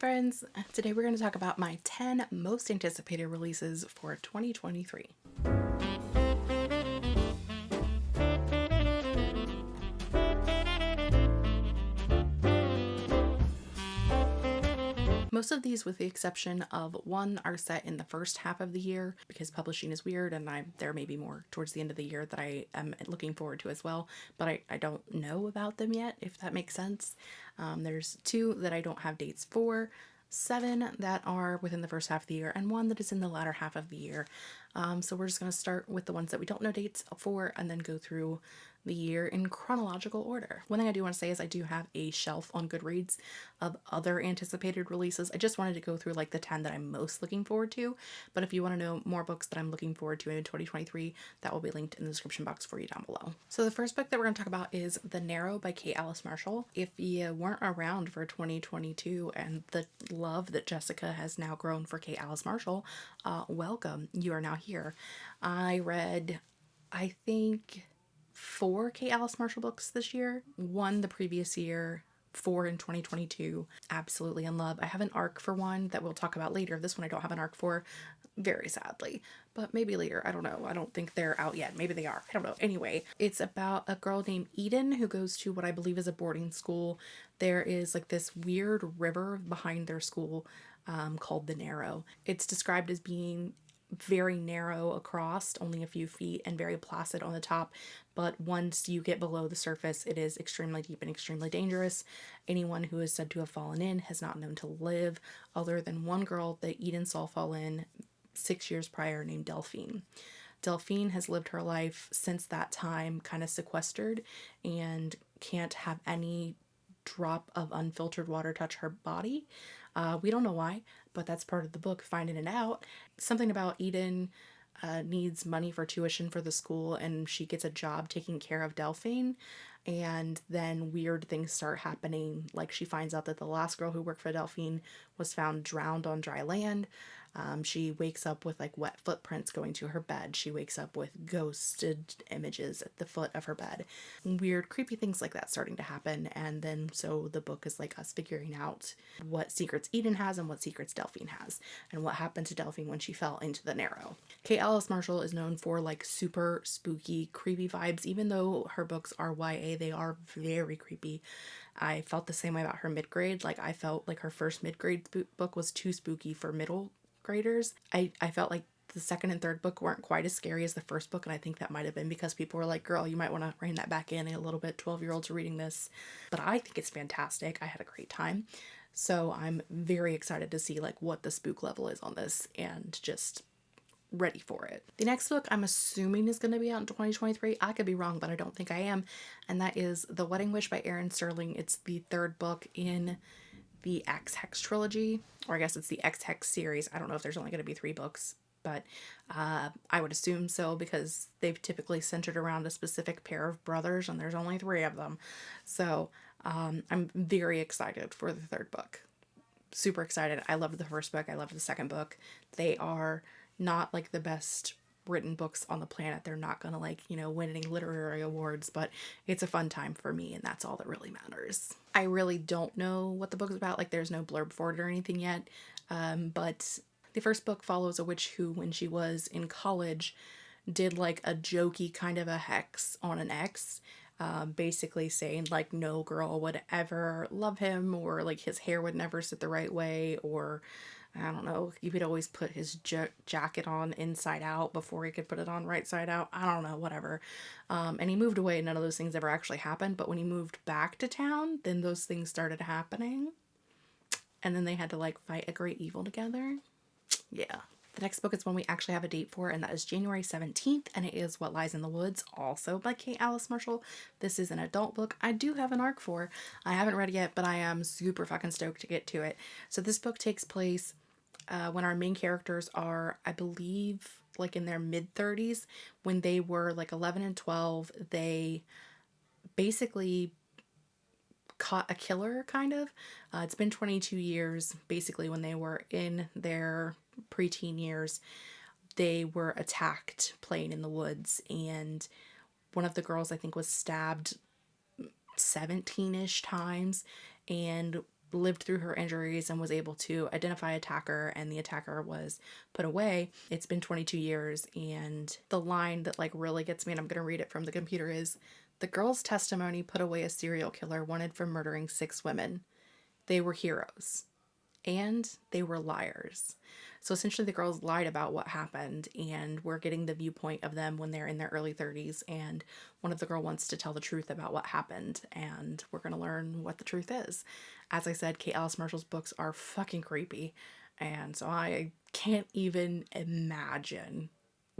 friends! Today we're going to talk about my 10 most anticipated releases for 2023. Most of these, with the exception of one, are set in the first half of the year because publishing is weird and I there may be more towards the end of the year that I am looking forward to as well, but I, I don't know about them yet, if that makes sense. Um, there's two that I don't have dates for, seven that are within the first half of the year, and one that is in the latter half of the year. Um, so we're just going to start with the ones that we don't know dates for and then go through the year in chronological order. One thing I do want to say is I do have a shelf on Goodreads of other anticipated releases. I just wanted to go through like the 10 that I'm most looking forward to, but if you want to know more books that I'm looking forward to in 2023, that will be linked in the description box for you down below. So the first book that we're going to talk about is The Narrow by Kate Alice Marshall. If you weren't around for 2022 and the love that Jessica has now grown for Kate Alice Marshall, uh, welcome. You are now here. I read, I think four Kate Alice Marshall books this year, one the previous year, four in 2022. Absolutely in love. I have an arc for one that we'll talk about later. This one I don't have an arc for, very sadly, but maybe later. I don't know. I don't think they're out yet. Maybe they are. I don't know. Anyway, it's about a girl named Eden who goes to what I believe is a boarding school. There is like this weird river behind their school um, called the Narrow. It's described as being very narrow across, only a few feet, and very placid on the top. But once you get below the surface, it is extremely deep and extremely dangerous. Anyone who is said to have fallen in has not known to live, other than one girl that Eden saw fall in six years prior named Delphine. Delphine has lived her life since that time kind of sequestered and can't have any drop of unfiltered water touch her body. Uh, we don't know why, but that's part of the book, finding it out. Something about Eden uh, needs money for tuition for the school and she gets a job taking care of Delphine and then weird things start happening like she finds out that the last girl who worked for Delphine was found drowned on dry land um, she wakes up with like wet footprints going to her bed. She wakes up with ghosted images at the foot of her bed. Weird, creepy things like that starting to happen. And then so the book is like us figuring out what secrets Eden has and what secrets Delphine has, and what happened to Delphine when she fell into the narrow. Kate Alice Marshall is known for like super spooky, creepy vibes. Even though her books are YA, they are very creepy. I felt the same way about her mid grade. Like I felt like her first mid grade book was too spooky for middle graders. I, I felt like the second and third book weren't quite as scary as the first book and I think that might have been because people were like girl you might want to rein that back in a little bit 12 year olds are reading this but I think it's fantastic I had a great time so I'm very excited to see like what the spook level is on this and just ready for it. The next book I'm assuming is going to be out in 2023. I could be wrong, but I don't think I am. And that is The Wedding Wish by Erin Sterling. It's the third book in the Ex Hex trilogy, or I guess it's the Ex Hex series. I don't know if there's only going to be three books, but uh, I would assume so because they've typically centered around a specific pair of brothers, and there's only three of them. So um, I'm very excited for the third book. Super excited. I loved the first book. I loved the second book. They are not like the best written books on the planet. They're not going to like, you know, win any literary awards, but it's a fun time for me and that's all that really matters. I really don't know what the book is about. Like there's no blurb for it or anything yet. Um, but the first book follows a witch who, when she was in college, did like a jokey kind of a hex on an ex. Um, basically saying like no girl would ever love him or like his hair would never sit the right way or I don't know, he would always put his jacket on inside out before he could put it on right side out. I don't know, whatever. Um, and he moved away. None of those things ever actually happened. But when he moved back to town, then those things started happening. And then they had to like fight a great evil together. Yeah. The next book is one we actually have a date for, and that is January 17th, and it is What Lies in the Woods, also by Kate Alice Marshall. This is an adult book I do have an arc for. I haven't read it yet, but I am super fucking stoked to get to it. So this book takes place uh, when our main characters are, I believe, like in their mid 30s. When they were like 11 and 12, they basically caught a killer, kind of. Uh, it's been 22 years, basically, when they were in their preteen years. They were attacked playing in the woods, and one of the girls, I think, was stabbed 17 ish times. And lived through her injuries and was able to identify attacker and the attacker was put away it's been 22 years and the line that like really gets me and i'm going to read it from the computer is the girl's testimony put away a serial killer wanted for murdering six women they were heroes and they were liars so essentially, the girls lied about what happened, and we're getting the viewpoint of them when they're in their early 30s. And one of the girl wants to tell the truth about what happened, and we're going to learn what the truth is. As I said, Kate Alice Marshall's books are fucking creepy, and so I can't even imagine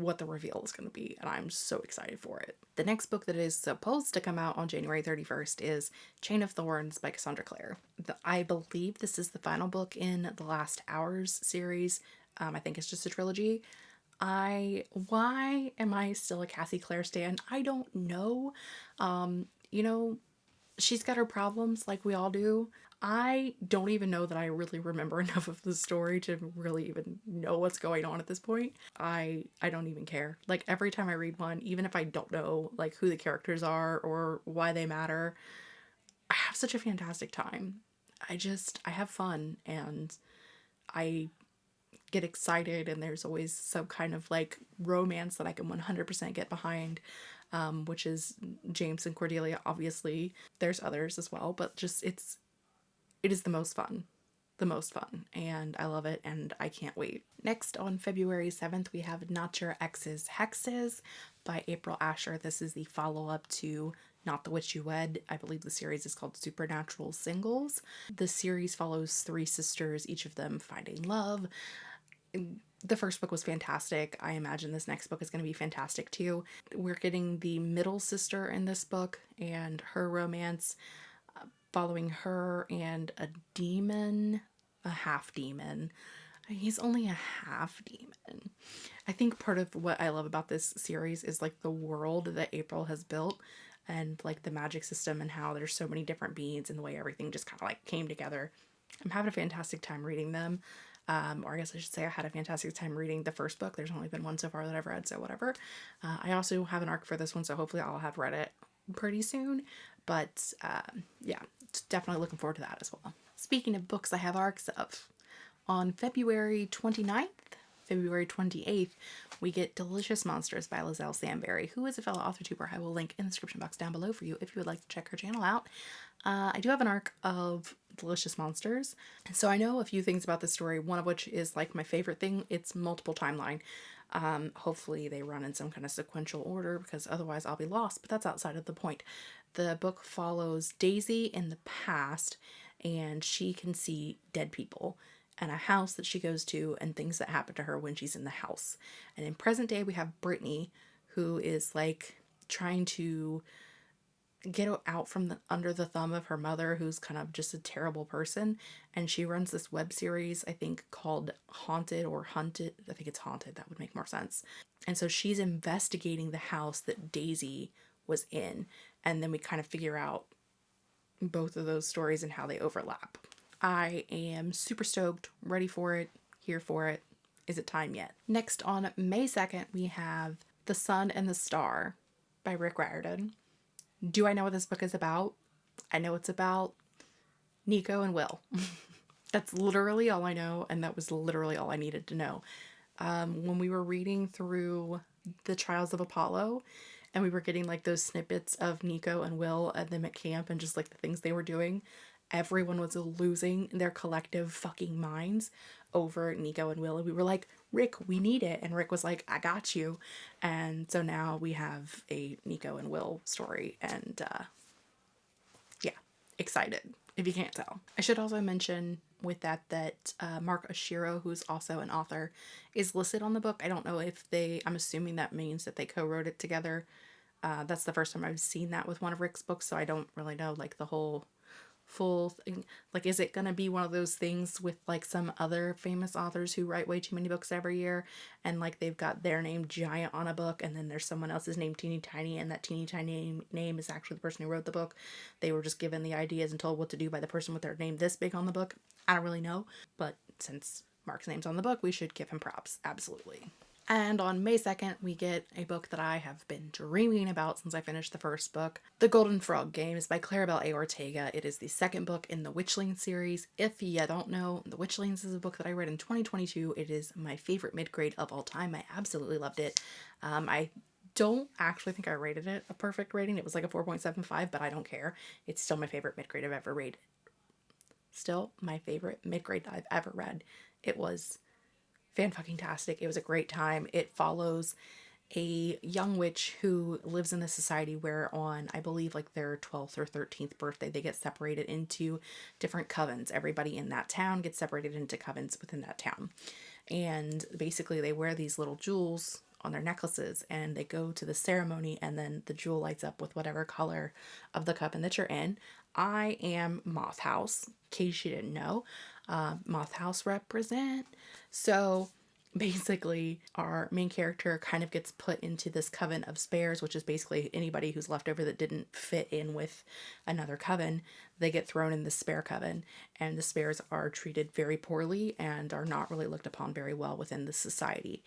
what the reveal is going to be, and I'm so excited for it. The next book that is supposed to come out on January 31st is Chain of Thorns by Cassandra Clare. The, I believe this is the final book in the Last Hours series. Um, I think it's just a trilogy. I why am I still a Cassie Clare stan? I don't know. Um, you know, she's got her problems like we all do. I don't even know that I really remember enough of the story to really even know what's going on at this point. I I don't even care. Like every time I read one, even if I don't know like who the characters are or why they matter, I have such a fantastic time. I just I have fun and I get excited and there's always some kind of like romance that I can 100% get behind. Um, which is James and Cordelia obviously. There's others as well, but just it's it is the most fun. The most fun, and I love it, and I can't wait. Next, on February 7th, we have Not Your Ex's Hexes by April Asher. This is the follow up to Not the Witch You Wed. I believe the series is called Supernatural Singles. The series follows three sisters, each of them finding love. The first book was fantastic. I imagine this next book is going to be fantastic too. We're getting the middle sister in this book and her romance uh, following her and a demon, a half demon. He's only a half demon. I think part of what I love about this series is like the world that April has built and like the magic system and how there's so many different beings and the way everything just kind of like came together. I'm having a fantastic time reading them. Um, or I guess I should say I had a fantastic time reading the first book. There's only been one so far that I've read, so whatever. Uh, I also have an arc for this one, so hopefully I'll have read it pretty soon. But uh, yeah, definitely looking forward to that as well. Speaking of books I have arcs of, on February 29th, February 28th, we get Delicious Monsters by Liselle Sambury, who is a fellow author tuber. I will link in the description box down below for you if you would like to check her channel out. Uh, I do have an arc of Delicious Monsters, so I know a few things about this story, one of which is like my favorite thing. It's multiple timeline. Um, hopefully they run in some kind of sequential order because otherwise I'll be lost, but that's outside of the point. The book follows Daisy in the past and she can see dead people and a house that she goes to and things that happen to her when she's in the house. And in present day, we have Brittany, who is like trying to get out from the under the thumb of her mother who's kind of just a terrible person. And she runs this web series i think called haunted or hunted i think it's haunted that would make more sense. And so she's investigating the house that daisy was in. And then we kind of figure out both of those stories and how they overlap. I am super stoked ready for it here for it. Is it time yet? Next on may 2nd we have the sun and the star by rick riordan do I know what this book is about? I know it's about Nico and Will. That's literally all I know, and that was literally all I needed to know. Um, when we were reading through the Trials of Apollo, and we were getting like those snippets of Nico and Will and them at camp and just like the things they were doing, everyone was losing their collective fucking minds over Nico and Will. And we were like, Rick, we need it. And Rick was like, I got you. And so now we have a Nico and Will story. And uh, yeah, excited if you can't tell. I should also mention with that that uh, Mark Oshiro, who's also an author, is listed on the book. I don't know if they, I'm assuming that means that they co wrote it together. Uh, that's the first time I've seen that with one of Rick's books, so I don't really know like the whole full thing like is it gonna be one of those things with like some other famous authors who write way too many books every year? And like they've got their name giant on a book and then there's someone else's name teeny tiny and that teeny tiny name is actually the person who wrote the book. They were just given the ideas and told what to do by the person with their name this big on the book. I don't really know but since mark's name's on the book we should give him props. Absolutely And on May 2nd, we get a book that I have been dreaming about since I finished the first book. The Golden Frog Games by Claribel A. Ortega. It is the second book in the Witchlings series. If you don't know, The Witchlings is a book that I read in 2022. It is my favorite mid-grade of all time. I absolutely loved it. Um, I don't actually think I rated it a perfect rating. It was like a 4.75, but I don't care. It's still my favorite mid-grade I've ever read. Still my favorite mid-grade I've ever read. It was fan fucking tastic. It was a great time. It follows a young witch who lives in the society where on I believe like their 12th or 13th birthday they get separated into different covens. Everybody in that town gets separated into covens within that town. And basically they wear these little jewels on their necklaces and they go to the ceremony and then the jewel lights up with whatever color of the coven that you're in. I am Moth House, in case you didn't know. Uh, Moth House represent. So basically our main character kind of gets put into this coven of spares which is basically anybody who's left over that didn't fit in with another coven they get thrown in the spare coven and the spares are treated very poorly and are not really looked upon very well within the society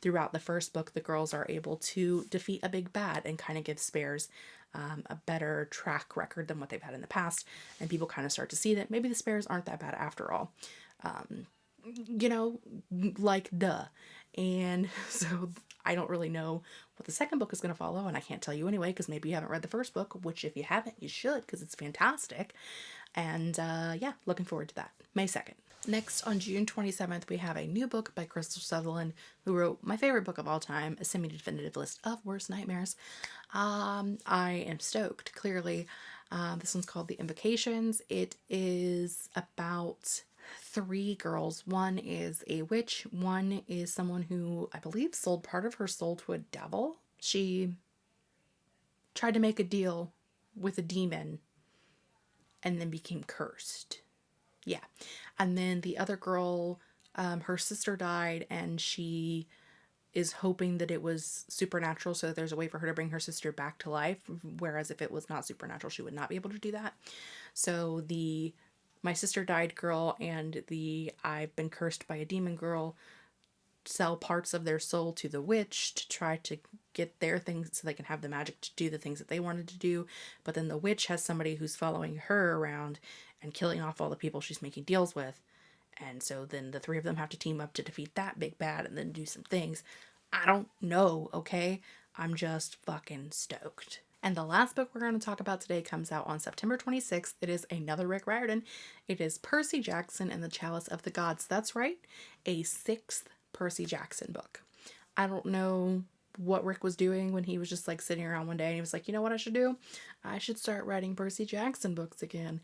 throughout the first book the girls are able to defeat a big bad and kind of give spares um, a better track record than what they've had in the past and people kind of start to see that maybe the spares aren't that bad after all um, you know, like duh. And so I don't really know what the second book is going to follow, and I can't tell you anyway because maybe you haven't read the first book, which if you haven't, you should because it's fantastic. And uh, yeah, looking forward to that. May 2nd. Next, on June 27th, we have a new book by Krystal Sutherland, who wrote my favorite book of all time, A Semi Definitive List of Worst Nightmares. Um, I am stoked, clearly. Uh, this one's called The Invocations. It is about three girls. One is a witch, one is someone who I believe sold part of her soul to a devil. She tried to make a deal with a demon and then became cursed. Yeah. And then the other girl, um, her sister died and she is hoping that it was supernatural so that there's a way for her to bring her sister back to life whereas if it was not supernatural she would not be able to do that so the my sister died girl and the I've been cursed by a demon girl sell parts of their soul to the witch to try to get their things so they can have the magic to do the things that they wanted to do. But then the witch has somebody who's following her around and killing off all the people she's making deals with. And so then the three of them have to team up to defeat that big bad and then do some things. I don't know, okay? I'm just fucking stoked. And the last book we're going to talk about today comes out on September 26th. It is another Rick Riordan. It is Percy Jackson and the Chalice of the Gods. That's right, a sixth Percy Jackson book. I don't know what Rick was doing when he was just like sitting around one day and he was like, you know what I should do? I should start writing Percy Jackson books again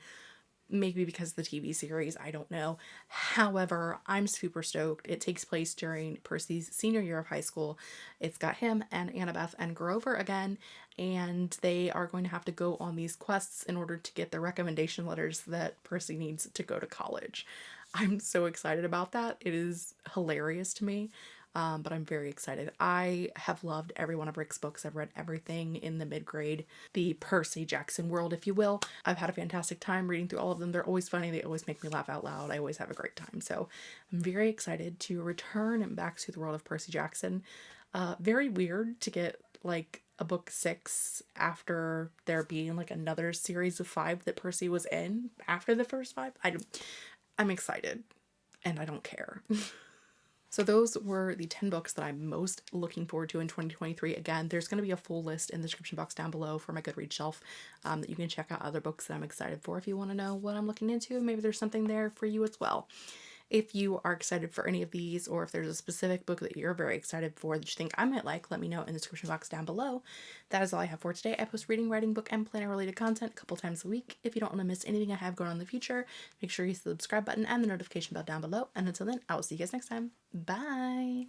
maybe because of the TV series, I don't know. However, I'm super stoked. It takes place during Percy's senior year of high school. It's got him and Annabeth and Grover again, and they are going to have to go on these quests in order to get the recommendation letters that Percy needs to go to college. I'm so excited about that. It is hilarious to me um, but I'm very excited. I have loved every one of Rick's books. I've read everything in the mid grade, the Percy Jackson world, if you will. I've had a fantastic time reading through all of them. They're always funny. They always make me laugh out loud. I always have a great time. So I'm very excited to return back to the world of Percy Jackson. Uh, very weird to get like a book six after there being like another series of five that Percy was in after the first five. I, I'm excited and I don't care. So those were the 10 books that I'm most looking forward to in 2023. Again, there's going to be a full list in the description box down below for my Goodreads shelf um, that you can check out other books that I'm excited for if you want to know what I'm looking into. Maybe there's something there for you as well. If you are excited for any of these or if there's a specific book that you're very excited for that you think I might like, let me know in the description box down below. That is all I have for today. I post reading, writing, book, and planner related content a couple times a week. If you don't want to miss anything I have going on in the future, make sure you hit the subscribe button and the notification bell down below. And until then, I will see you guys next time. Bye!